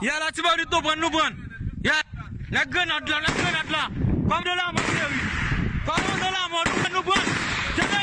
Ya la ti bandit nou pran nou pran. Ya la grenad la, la grenad la. Kom de la moun seri. Kom de la moun nou pran.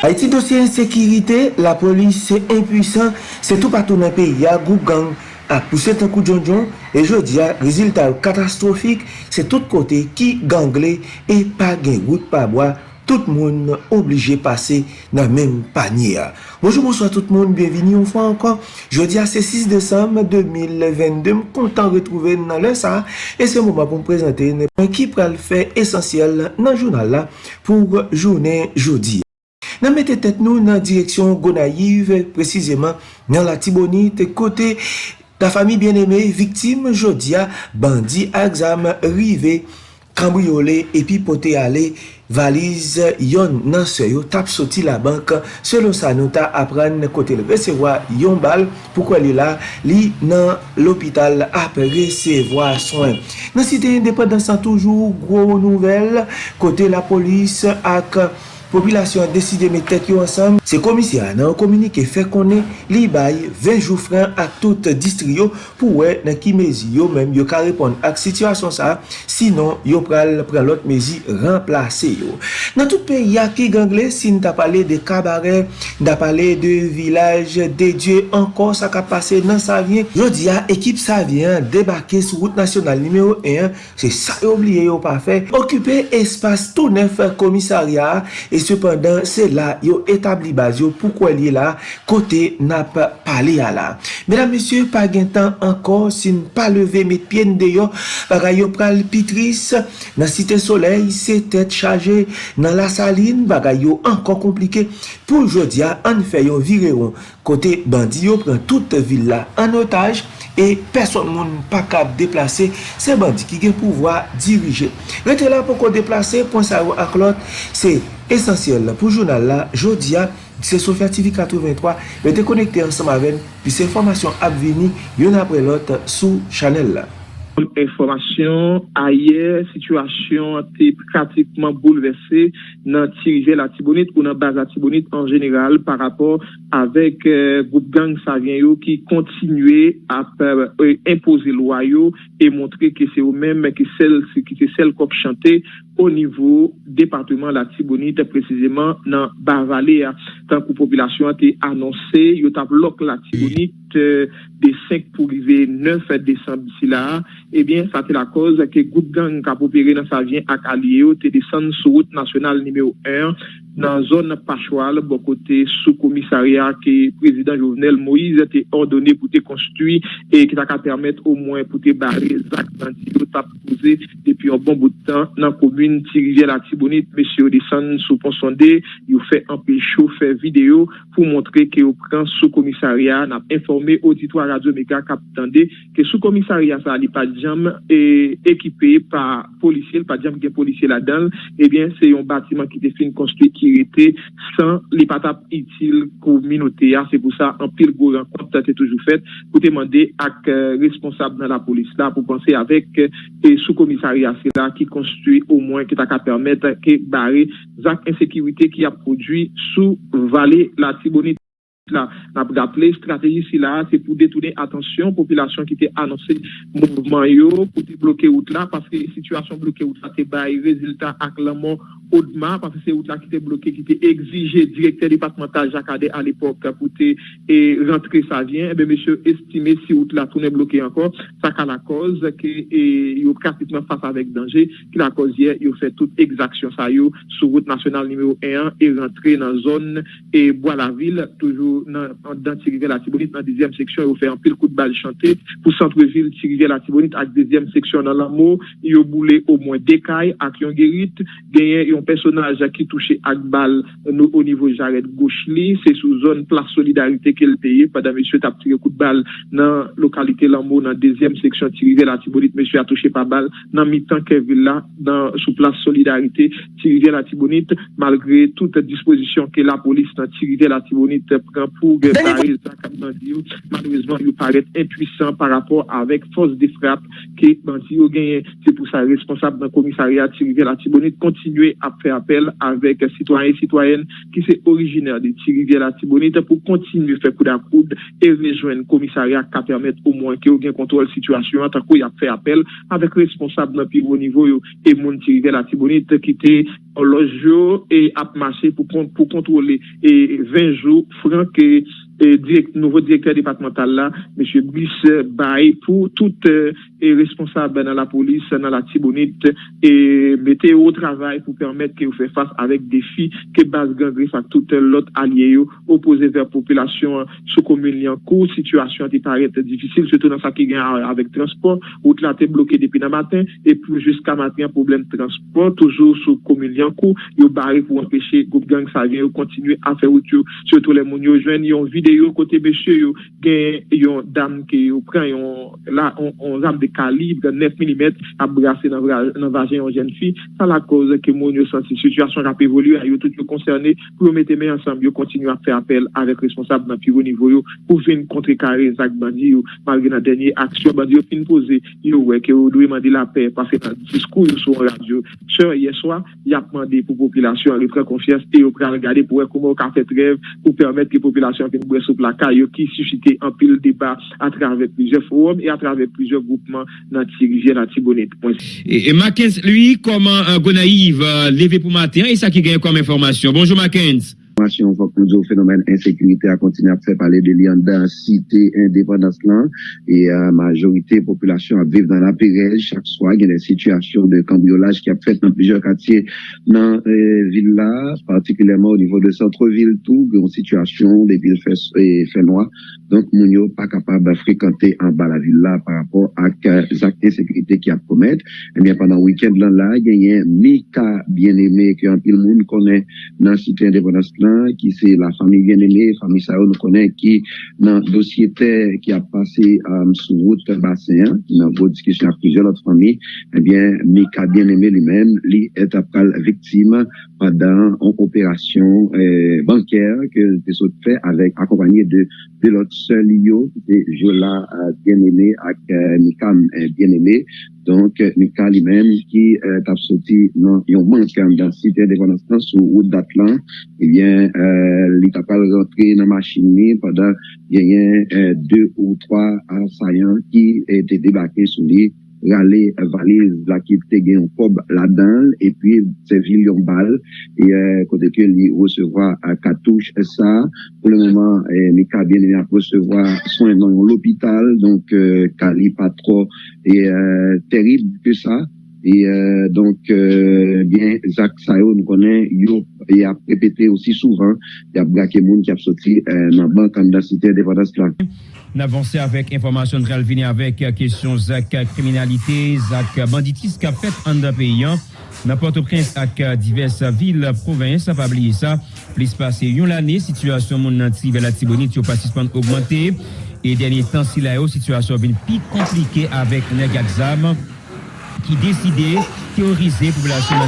Haiti dosye insekirite, la polis se impuisan, se tou patou nan peyi ya goup gang ak pou set an kou djon djon, e jodi ya rezultat katastrofik se tout kote ki gangle e pa gen gout pa boa tout moun oblige pase nan menm panye. Bonjour, bonsoir tout moun, bienveni ou fwa ankon. Jodi a se 6 Desem 2022, m kontan retrouve nan lè sa, e se mou ma pou m prezante nan ki pral fè esensyel nan jounal la pou jounen jodi. Nan mette tet nou nan direksyon Gonaïv, precizeman nan la Tibonite, kote ta fami bien eme, viktim jodia, bandi, aksam, rive, kambriole, epi pote ale, valiz yon nan se yo tap soti la bank. Selon sa nou ta apren kote le resevoa yon bal. Poukwa li la? Li nan l'opital ap resevoa soin. Nan site independansan toujou gro nouvel. Kote la polis ak Popilasyon deside me tek yo ansam, se komisya nan komunike fe konen li bay 20 jou fran ak tout distri yo pou we nan ki mezi yo menm yo ka repon ak situasyon sa, sinon yo pral pran lot mezi remplase yo. Nan tout pe ya ki gangle, sin ta pale de kabare, da pale de vilaj, de dje, ankon sa ka pase nan sa vyen, yo diya ekip sa vyen debake sou route nasyonal nimeyo 1, se sa yo obliye yo pa fe, okupe espas tou nef komisarya e E sepandan, se la yo etabli baz yo pou kwa li la kote nap pale ya la. Medan mesye, pa gen tan ankor sin pa leve met pien de yo para yo pral pitris nan site soley, se tet chaje nan la saline para yo ankor komplike pou jodia an yo vireron. Kote bandi yo pran tout villa an otaj e person moun pa kap deplase se bandi ki gen pouvwa dirije. Rete la pou kon deplase, pon sa yo ak lot, se esensyel pou jounal la, jodi a, se Sofya TV 83, mwen te konekte ansam aven, pi se formasyon ap vini, yon apre lot sou chanel la. Informasyon ayer, situasyon te pratikman bouleverse nan tirive la tibonit ou nan baz la tibonit an general par rapport avek euh, group gang savyen euh, yo ki kontinue ap euh, impose lwa yo e montre ki se ou men ki sel, sel kop chante ou nivou departement la tibonit precizeman nan baz vale tan populasyon te anonse yo tap lok la tibonit tibonite de 5 pou rive 9 Desembe si la, ebyen sa te la koz ke gout gang kapopere nan sa vyen ak alye yo te desan sou route nasyonal nimeyo 1 nan zon Pachoual, bon kote sou komisarya ki prezident Jovenel Moïse te ordone pou te konstui e ki ta ka permette ou mwen pou te bare zak nan ti yo tap pose depi an bon boutan nan komune ti rivye la tibonit, mesye ou desan sou ponsonde, yo fe empesho fe video pou montre ki yo pren sou komisarya nan informe auditwa Radio Mega Kapitande ki sou komisarya sa li pa jam e ekipe pa polisye, pa jam gen polisye la dan, eh ebyen se yon batiman ki te fin konstui ki rete san li patap itil kou minote ya, se pou sa an pil gou renkont te toujou fet, pou te mande ak responsable nan la polis la pou panse avek sou komisari ase la ki konstui ou mwen ki ta ka permette ke bare zak insekirite ki a prodwi sou vale la tibonite la ple strategi si la se pou detoune atensyon populasyon ki te anonse mouvman yo pou te bloke out la, paske situasyon bloke out la te baye rezultat ak laman Oudma, parce que c'est Oudla qui était bloqué, qui était exigé, directeur départemental Jacadé à l'époque, pour te rentrer sa vient, et bien monsieur estimé si Oudla tourne bloqué encore, ça qu'a la cause, qu'il y a pratiquement face avec danger, qu'il a cause hier, il y a fait toute exaction ça y est, sous route nationale numéro 1, et rentrer dans zone, et bois la ville, toujours nan Tirivè la Tibonit, nan 10è seksyon, yo fè anpil kout bal chante, pou Santreville, Tirivè la Tibonit, ak 10è seksyon nan Lamo, yo boule au mwen dekay, ak yon gerit, genyen yon personaj ak ki touche ak bal nou o nivou jaret Gouchli, se sou zon plas solidarite ke l peye, padan mèche tap tire kout bal nan lokalite Lamo, nan 10è seksyon Tirivè la Tibonit, mèche a touche pa bal, nan mitan Kevilla, nan sou plas solidarite Tirivè la Tibonit, malgre tout disposition ke la polis nan Tirivè la Tibonit pren pour malheureusement, il paraît impuissant par rapport avec force de frappe ke bandi yo genye, se pou sa responsable nan komisariat Tirive la Tibonite kontinue ap fe apel avek sitwanyen sitwanyen ki se originer de Tirive la Tibonite pou kontinue fe kou da koud e rejwen komisariat ka permette ou mwen ki yo gen kontrol situasyon anta kou ya fe apel avek responsable nan pi wou nivou yo e moun Tirive la Tibonite ki te lojyo e ap mache pou kontrole e 20 jou franke nouveau directeur départemental là, M. Brice Baye, pour tout euh, responsable dans la police, dans la Tibonite, et mettez au travail pour permettre que vous fassiez face avec défis que base griffe à tout l'autre allié opposé vers la population sous commune en cours, situation qui paraît difficile, surtout dans ce qui gagne avec transport, route là bloqué depuis le matin, et puis jusqu'à matin, problème de transport, toujours sous commune en cours, il barré pour empêcher que gang ça vient continuer à faire route, surtout les mounions jeunes, ils ont vidéo côté monsieur yo gen yon dame qui yo prend yon là on, arme de calibre 9 mm à brasser dans dans vagin une jeune fille. Ça la cause que mon yo senti situation a évolué yo tout concerné. Pour mettre main ensemble yo continuer à faire appel avec responsable dans plus haut niveau yo pour venir contrecarrer Zach Bandi yo. Malgré la dernière action Bandi yo fin poser yo que yo doit demander la paix parce que discours sur radio sur hier soir il a demandé pour population à reprendre confiance et yo regarder pour comment on fait rêve pour permettre que la population vienne boire sous la caillou qui suscité un pile débat à travers plusieurs forums et à travers plusieurs groupements dans Tirigé, dans Tibonite. Et, et Mackenzie, lui, comment euh, Gonaïve euh, levé pour matin, et ça qui gagne comme information. Bonjour Mackenzie on voit que le phénomène insécurité a continué à parler de liens dans cité indépendance là. Et la majorité population à vivre dans la pérège chaque soir il y a des situations de cambriolage qui a fait dans plusieurs quartiers dans la euh, ville là particulièrement au niveau de centre-ville tout une situation des villes fait, fait noir. Donc mon pas capable de fréquenter en bas la ville là par rapport à les actes d'insécurité qui a commettre. Et eh bien pendant le week-end là, il y a un Mika bien aimé que un le Jean, ki se la fami gen eme, fami sa ou nou konen ki nan dosye ter ki a pase um, sou wout basen, nan wout diskisyon a prizyon lot fami, ebyen, eh Mika gen eme li men, li et apal viktim padan an operasyon eh, banker ke te sot fe avek akompanyi de, de lot sel yo, de Jola gen eme ak Mikam gen eme, Donk, Mika li men ki eh, tap soti nan yon mank an dan site de konansans ou ou datlan, ebyen, eh euh, il est pas rentré dans la machine pendant, il y a euh, deux ou trois assaillants qui étaient débarqués sur lui râler valise la qui était gain cob là-dedans. Et puis c'est yon balle et euh, côté que lui recevoir à cartouche ça pour le moment euh, Mika bien aimé recevoir soin dans l'hôpital. Donc euh, Cali pas trop et euh, terrible que ça Et euh, donc, euh, bien, Jacques Sayo, nous connaît, il a répété aussi souvent, il a braqué monde qui a sorti euh, dans la banque en cité indépendance là. N'avancer avec information de Ralvini avec euh, question Zach euh, criminalité, Zach euh, banditisme qu'a fait en d'un pays. Dans Port-au-Prince ak diverses villes, provinces, pas oublier ça, plus passé une année, situation mon anti vers la Tibonite, yo participant augmenté. Et dernier temps, si la situation vient plus compliquée avec Negazam. ki deside teorize populasyon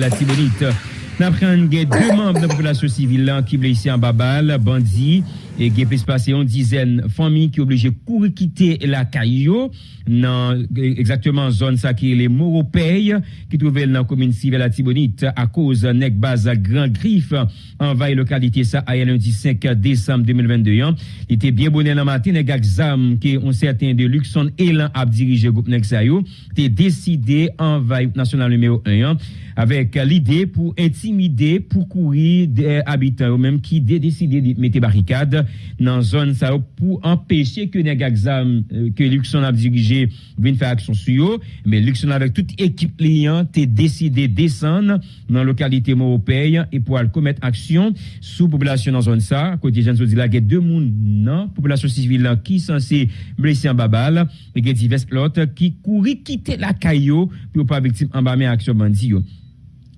la Tibonite. Napren gen 2 membe nan populasyon sivil lan ki blese an babal, bandi, et qui peut passer une dizaine de familles qui obligées courir quitter la caillou dans exactement zone ça qui est les Moropay qui trouvent dans la commune civile la Tibonite à cause nek base grand griffe envahit localité ça à lundi 5 décembre 2022 hein. il était bien bonnet dans matin nèg exam qui ont certain de Luxon Elan a dirigé groupe nek ça décidé envahir national numéro 1 hein, avec l'idée pour intimider pour courir des habitants même qui décidé de mettre barricade nan zon sa yo pou empeshe ke neg aksam ke euh, Luxon ap dirije vin fè aksyon su yo, men Luxon avèk tout ekip liyan te deside desan nan lokalite Moropey e pou al komet aksyon sou populasyon nan zon sa, kote jen so di la gen de moun nan, populasyon sivil lan ki sanse blese an babal. E gen divers lot ki kouri kite la kayo pou pa viktim an ba men aksyon bandi yo.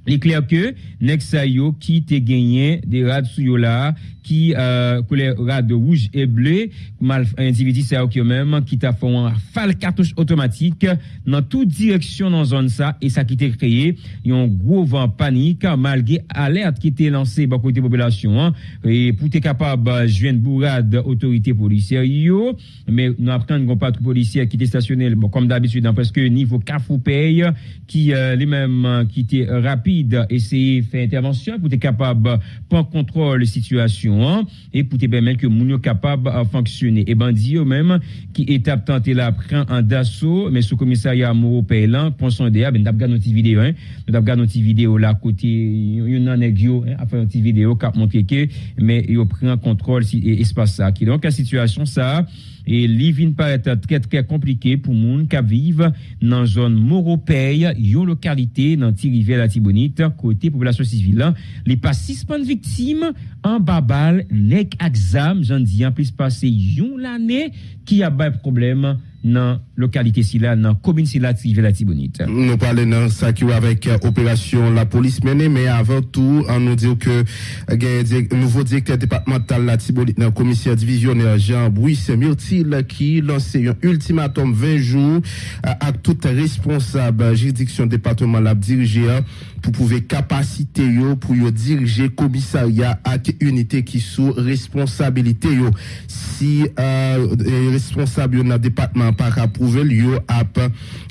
Il est clair que Nexayo qui te gagné des rades sous là qui euh, les rades rouge et bleu mal individu ça qui même qui t'a fait un fal cartouche automatique dans toute direction dans zone ça et ça qui t'a créé un gros vent panique malgré alerte qui était lancé par côté population hein, et pour être capable joindre bourrade autorité policière yo mais nous apprenons pas de policiers qui étaient stationnés bon, comme d'habitude dans presque niveau Carrefour paye qui euh, les mêmes qui étaient rapides essayer faire intervention pour être capable de prendre contrôle de la situation hein, et pour permettre que moun capable de fonctionner. Et bandit même qui étape tenté là prend un d'assaut mais sous commissariat Moro Paylan pour son DA ben d'abord notre vidéo hein nous avons notre vidéo là côté une anegio hein, a fait une vidéo qui montre que mais il prend contrôle si espace ça donc la situation ça et living paraît très très compliqué pour moun qui vivent dans zone Moropay, une localité dans Tirivière la Tibonite, côté population civile. Les pas six victimes en babal, nek exam, j'en dis en plus passé une l'année qui a pas problème dans localité si là dans commune si là la Tibonite. Nous parlons dans ça qui avec euh, opération la police menée mais avant tout on nous dit que euh, nouveau directeur départemental la Tibonite dans commissaire divisionnaire Jean Bruce Myrtil qui lance un ultimatum 20 jours euh, à, toute responsable juridiction département la diriger pour pouvoir capacité yo pour yo diriger commissariat avec unité qui sous responsabilité yo. Si euh, responsable dans département pas approuvé yo ap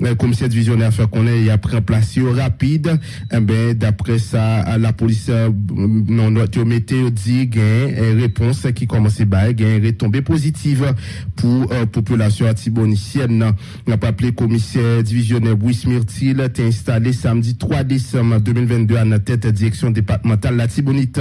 euh, commissaire divisionnaire fait connaît il a pris place rapide. Eh ben d'après ça la police euh, non tu mettait dit gain réponse qui commence ba gain retombée positive pour euh, population atibonicienne. N'a pas appelé commissaire divisionnaire Bruce Myrtil installé samedi 3 décembre 2022 à la tête direction départementale. La Tibonite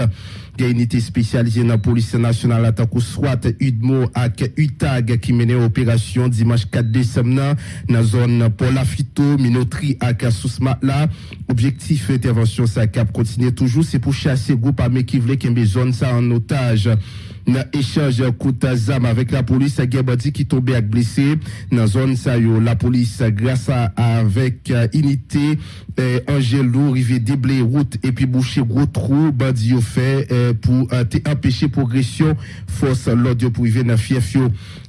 unité spécialisée dans la police nationale à soit UDMO avec UTAG qui menait opération dimanche 4 décembre dans la zone pour la phyto, minoterie à Sousma. Là. Objectif intervention ça cap continuer toujours c'est pour chasser groupe armé qui voulait qu'il zone ça en otage dans échange d'armes avec la police Gabadi qui tombé avec blessé. Dans zone ça la police grâce à avec euh, unité euh, Angelo rivé déblé route et puis boucher gros trou. Bandi fait euh, pour empêcher progression force l'audio pour arriver dans fief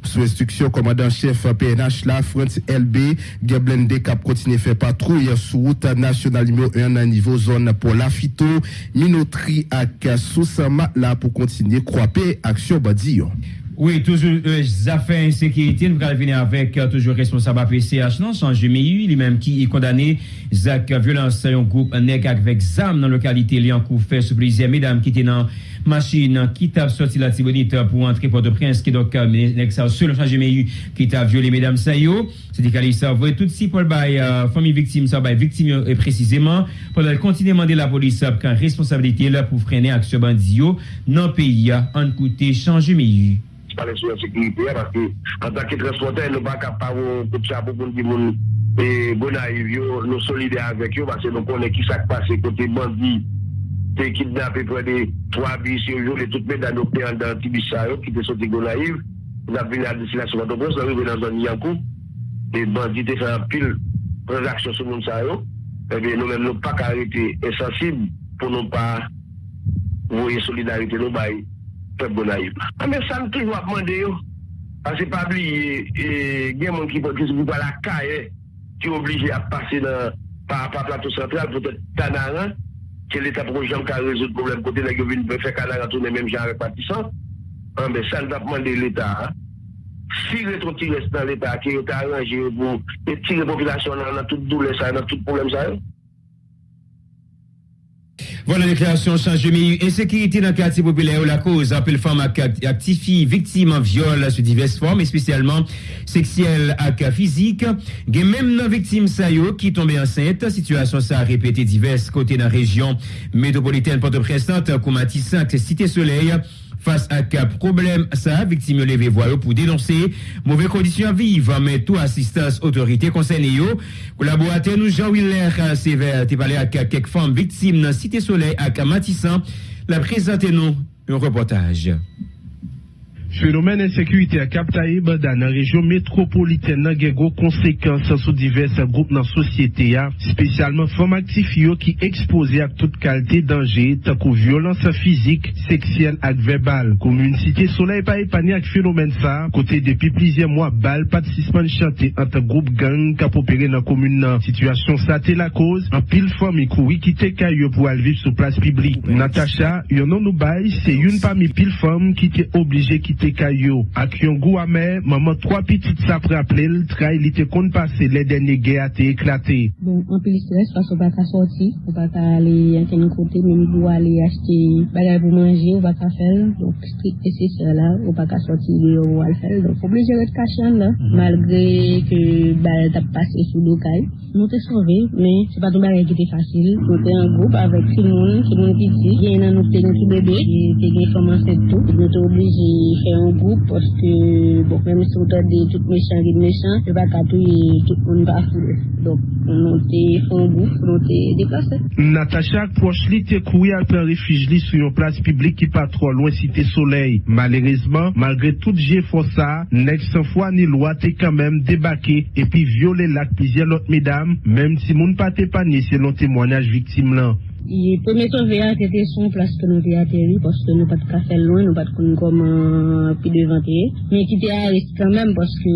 sous instruction commandant chef PNH la France LB Gablende cap continue faire patrouille sur route nationale numéro 1 à niveau zone pour la phyto minoterie à Soussama là pour continuer croiper action badi Oui, toujours euh, affaires insécurité, nous allons venir avec euh, toujours responsable APCH, non, sans GMI, lui-même qui est condamné, Zach euh, violence, un groupe nec avec ZAM dans la localité Liancourt, fait sous plusieurs mesdames qui étaient dans machine qui t'a sorti la Tibonite pour entrer Port-au-Prince, qui donc, euh, nec ça, selon sans GMI, qui t'a violé mesdames Sayo, c'est-à-dire qu'elle ça, vous tout si pour la famille victime, ça, by victime euh, précisément, pendant continuer demander la police, quand responsabilité là pour freiner action bandit, non pays, en côté, sans GMI. pale sou yon sekirite ya an tak ki transporte nou baka pa ou kout sa pou kon di moun bonay bon yo nou solide avek yo base nou konen ki sak pase kote bandi te kidnap e pre de 3 bis yo yo le tout men dan nou pe an dan ti bis sa yo ki te sote bonay yo eh nan vini a desi la sou an do bros nan vini nan zon yankou e bandi te fè an pil transaksyon sou moun sa yo ebe nou men nou pa karete esensib pou nou pa voye solidarite nou bayi pep bonayib. Ame ah, san toujou ap mande yo, ah, ase pabli gen moun ki pote sou kwa la kaye, ki oblige ap pase pa plato sentral pou te tanaran, ke l'Etat projèm ka rezout problem kote la govin pe fe kanaran toune menm jan repatisan, ame san ap ah, mande l'Etat. Si retro ti res nan l'Etat ki yo ta aranje pou etire populasyon nan tout doule sa, nan tout problem sa yo, Voilà la déclaration change de Insécurité dans le quartier populaire, la cause appelle femme actifie victime en viol sous diverses formes, et spécialement sexuelles et physique. A même une victime sayo qui tombée enceinte. Situation ça a répété diverses côtés dans la région métropolitaine Port-au-Prince, Koumatis, Cité Soleil. Face à quel problème ça, victime levé voix pour dénoncer mauvaises conditions à vivre, mais tout assistance autorité concernée. Collaborateur nous Jean-Willer Sévère, tu parlé avec quelques femmes victimes dans Cité Soleil à Matissan. La présente nous un reportage. Fenomen ensekurite a kaptaye bada nan rejyon metropoliten nan gen go konsekans sou divers group nan sosyete ya, spesyalman fom aktif yo ki ekspose ak tout kalte danje takou violans fizik, seksyel ak verbal. Komoun site solay pa epani ak fenomen sa, kote depi plizye mwa bal patisisman chante anta group gang kapopere nan komoun nan. Sityasyon sa te la koz, an pil fom i koui kite kayo pou alviv sou plas piblik. Natacha, yon nan nou bay, se yon pa mi pil fom ki te oblije kite te kayo. Ak yon gou ame, maman 3 pitit sa praple, l trai li te kon pase le denye ge a te eklate. Bon, an pil stres, pas ou baka sorti, ou baka ale yon keni kote, men pou ale achete bagay pou manje, ou baka fel, donc strik ese se la, ou baka sorti li ou al fel, donc oblije ret kachan la, malgre ke bal tap pase sou do kay. Nou te sove, men se pa tou bagay ki te fasil, nou te an goup avek si moun, si moun piti, gen nan nou te gen ki bebe, te gen foman set tou, nou te oblije fe an goup, poske, bon, mèm sou ta de tout mechan, vide mechan, se pa katouye tout moun pa foule. Donk, nou te fè an goup, nou te deplase. Natacha akproch li te kouye alpen refij li sou yon plas publik ki pa tro lwen site soley. Malerezman, malgre tout je fò sa, nek san fwa ni lwa te kamem debake epi viole lak pizye lot medam, mèm si moun pa te panye se lon temwanyaj viktim lan. Ye pweme soveyan te te son plas ke nou te ateri Poske nou pat ka fel loin, nou pat kon koman pi devante Men ki te a rest kanmen Poske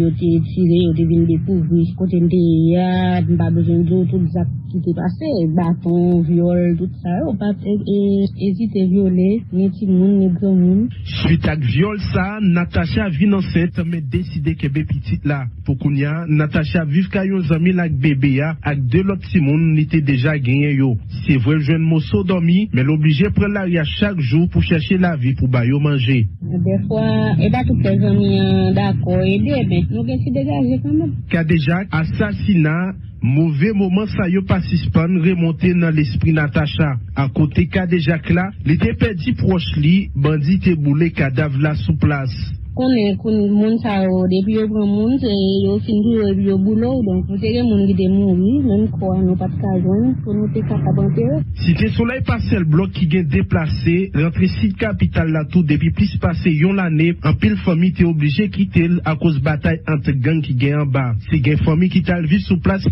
yo te tire, yo te vin depouvri Kote nte ya, mba bezen do Tout zak ki te pase Baton, viole, tout sa Ou pat ezite viole Neti moun, neti moun Suite ak viole sa, Natasha vin anset Me deside ke be pitit la Pokoun ya, Natasha viv kayon zami lak bebe ya Ak de lot si moun nite deja genye yo. Se vwe jwen moso domi, men l'oblije pre la ria chak jou pou chache la vi pou bayo manje. De fwa, e ba tout pe zami dako ede, ben nou gen si degaje kanmen. Kadejak, asasina, mouve mouman sa yo pasispan remonte nan l'espri Natacha. A kote kadejak la, li te pedi proche li, bandi te boule kadav la sou plas. Konen kon moun sa depi yo pran moun, se yo finjou yo boulou, donk mouri, men kwa nou pat kon nou te yo. Si te solei pase l blok ki gen deplase, rentre sit kapital la tou depi plis pase yon lane, an pil fomi a batay ante gang ki gen an ba. Se gen fomi ki tal vi sou plas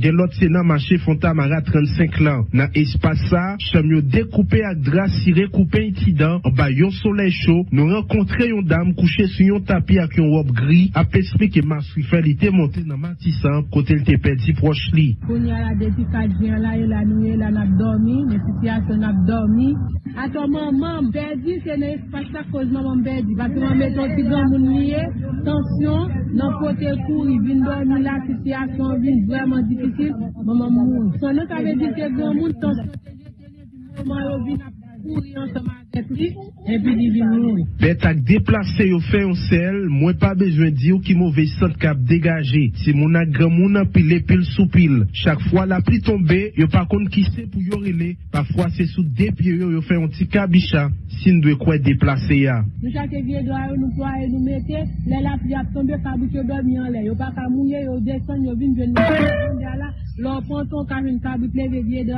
gen lot se nan mache fonta mara 35 lan. Nan espasa, chanm yo dekoupe ak dras si rekoupe itidan, an ba yon solei chou, nou renkontre yon dam sou yon tapi ak yon wop gri ap espri ke masri fe li te monte nan matisan kote l te pedi proche ya la depi kadjen la, yon la nouye la nap dormi, ne sityasyon nap dormi. Ato maman pedi, se ne espasa koz maman pedi. Pati maman meton si gan moun liye, tansyon, nan pote kou, yi vin dormi la, sityasyon vin vreman difisil, maman moun. Son nou sa ve di se gan moun, tansyon te jetene, di maman yo vin Bet ak deplase yo fe yon sel, mwen pa di yo ki mouve kap degaje. Si moun ak gran moun an pile pil sou la pli tombe, yo pa kon ki se pou yo rele, pa fwa se sou depi yo yo fe yon ti kabisha, sin dwe kwe deplase ya. Nou vie do a yo nou kwa nou le la pli ap tombe yo le. Yo pa ka mounye, yo desan, yo vin ven nou. Leve vie do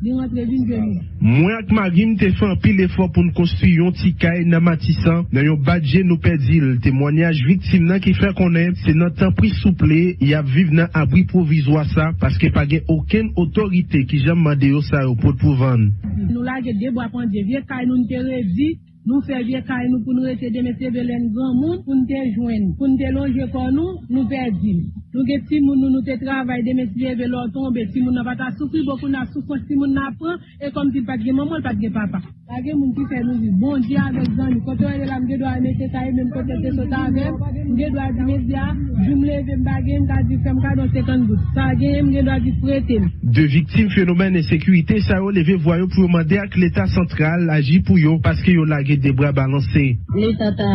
Mwen ak magim te fe an pil efor pou nou konstruy yon ti kay nan matisan, nan yon badje nou pedil. Temwanyaj viktim nan ki fe konen, se nan tan pri souple, ya viv nan abri provizwa sa, paske pa gen oken otorite ki jam mande yo sa yo pot pou van. Nou la ge debo apan de vie kay nou nte redi, nou fe vie kay nou pou nou rete demete velen gran moun, pou nte jwen, pou nte longe kon nou, nou pedil. Nou gen ti moun nou nou te travay de mesye ve lor tombe, ti moun nan pata soufri, bokou nan soufri, ti moun nan pran, e kom ti pat gen maman, pat gen papa. La ge moun ki fe nou vi, bon di avek zan, kote wè la mge do a mette kaye, mwen kote te sota avek, mge do a di mette ya, jumle ve mbage, mka di fem ka don sekan gout. Sa ge mge do a di prete. De viktim fenomen e sekurite, sa yo leve voyo pou yo mande ak l'Etat sentral aji pou yo, paske yo lage de bra balanse. L'Etat a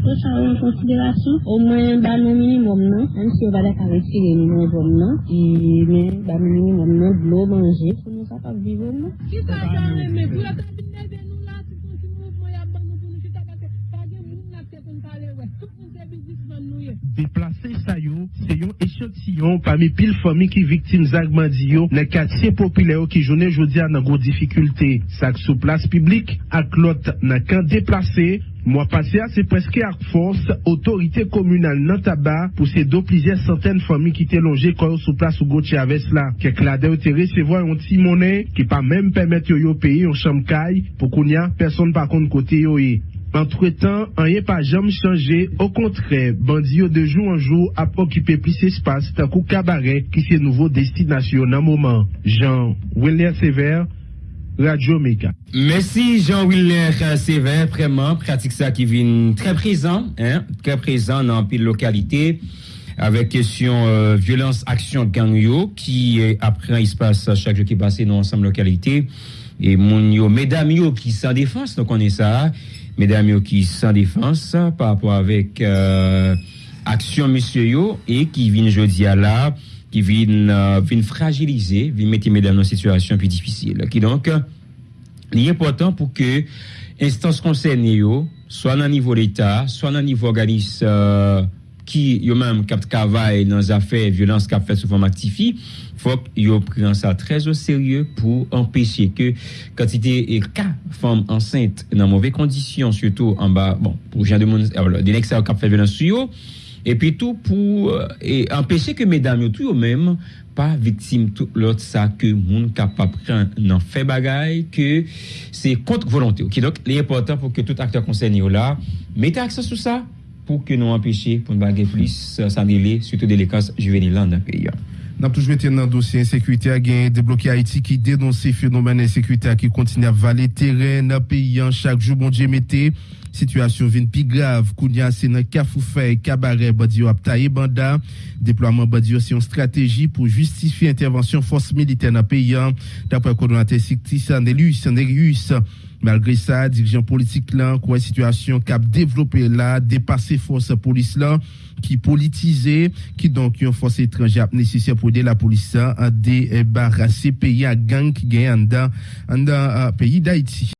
pou sa yo en konsiderasyon, ou mwen ban nou minimum nan, an si yo ka nan, e men minimum nan, blo manje, pou nou sa pa vive nan. Ki sa jan reme, pou yo ta bineze nou la, si pou si nou mwen ya ban nou pou nou chita pake, pake moun na se kon kale we, tout moun se bizis Deplase sa yo, se yon echantillon pami pil fomi ki viktim zagman di yo, ne katye popile yo ki jounen jodi an nan gro difficulte. Sak sou plas publik, ak lot nan kan deplase, Mois passé, c'est presque à force, autorité communale nan tabac pour ces deux plusieurs centaines de familles qui étaient logées quand sous place ou Gauthier avec là. Quelques là ont recevoir un petit monnaie qui pas même permettre yo payer en chambre caille pour qu'on y a personne par contre côté yo Entre-temps, rien pas jamais changé. Au contraire, bandits de jour en jour a occupé plus d'espace tant qu'au cabaret qui c'est nouveau destination dans moment. Jean William Sévère, Radio Méga. Merci Jean-Willer Sévère, vraiment, pratique ça qui vient très présent, hein, très présent dans pile localité, avec question euh, violence, action gang yo, qui après il se passe chaque jour qui passe dans ensemble localité, et mon yo, mesdames yo qui sans défense, donc on est ça, mesdames yo qui sans défense par rapport avec euh, action monsieur yo, et qui viennent jeudi à là, qui viennent, euh, viennent fragiliser, viennent mettre mesdames dans une situation plus difficile. Qui donc, il est important pour que instances concernées, yo, soit le niveau de l'État, soit le niveau organisme euh, ki yo menm kap travay nan zafè violans kap fè sou fòm aktifi, fòk yo pren sa trez o serye pou empèche ke kantite e ka fòm ansente nan mouvè kondisyon, syoto an ba, bon, pou jan de moun, ah, denek sa kap fè violans sou yo, epi tou pou e empèche ke medam yo tou yo menm pa viktim tout lot sa ke moun kap pa pren nan fè bagay ke se kont volante. Ok, dok, li e portan pou ke tout akteur konsen yo la, mette aksan sou sa, pour que nous empêcher pour ne baguer plus euh, s'en aller surtout délinquance juvénile dans le pays. N'a toujours été dans le dossier insécurité à gagner débloqué Haïti qui dénonce ces phénomènes insécurité qui continue à valer terrain dans le pays. Chaque jour bon Dieu mettez situation vient plus grave. Kounya c'est dans Kafoufé cabaret Badio Aptaye Banda. Déploiement Badio c'est une stratégie pour justifier intervention force militaire dans le pays. D'après le coordonnateur Sikti Sandelus Sanderius Malgré ça, dirigeant politique là, quoi situation cap développé là, dépassé force police là, qui politisé, qui donc une force étrangère nécessaire pour aider la police à débarrasser pays à gang qui gagne dans, dans pays d'Haïti.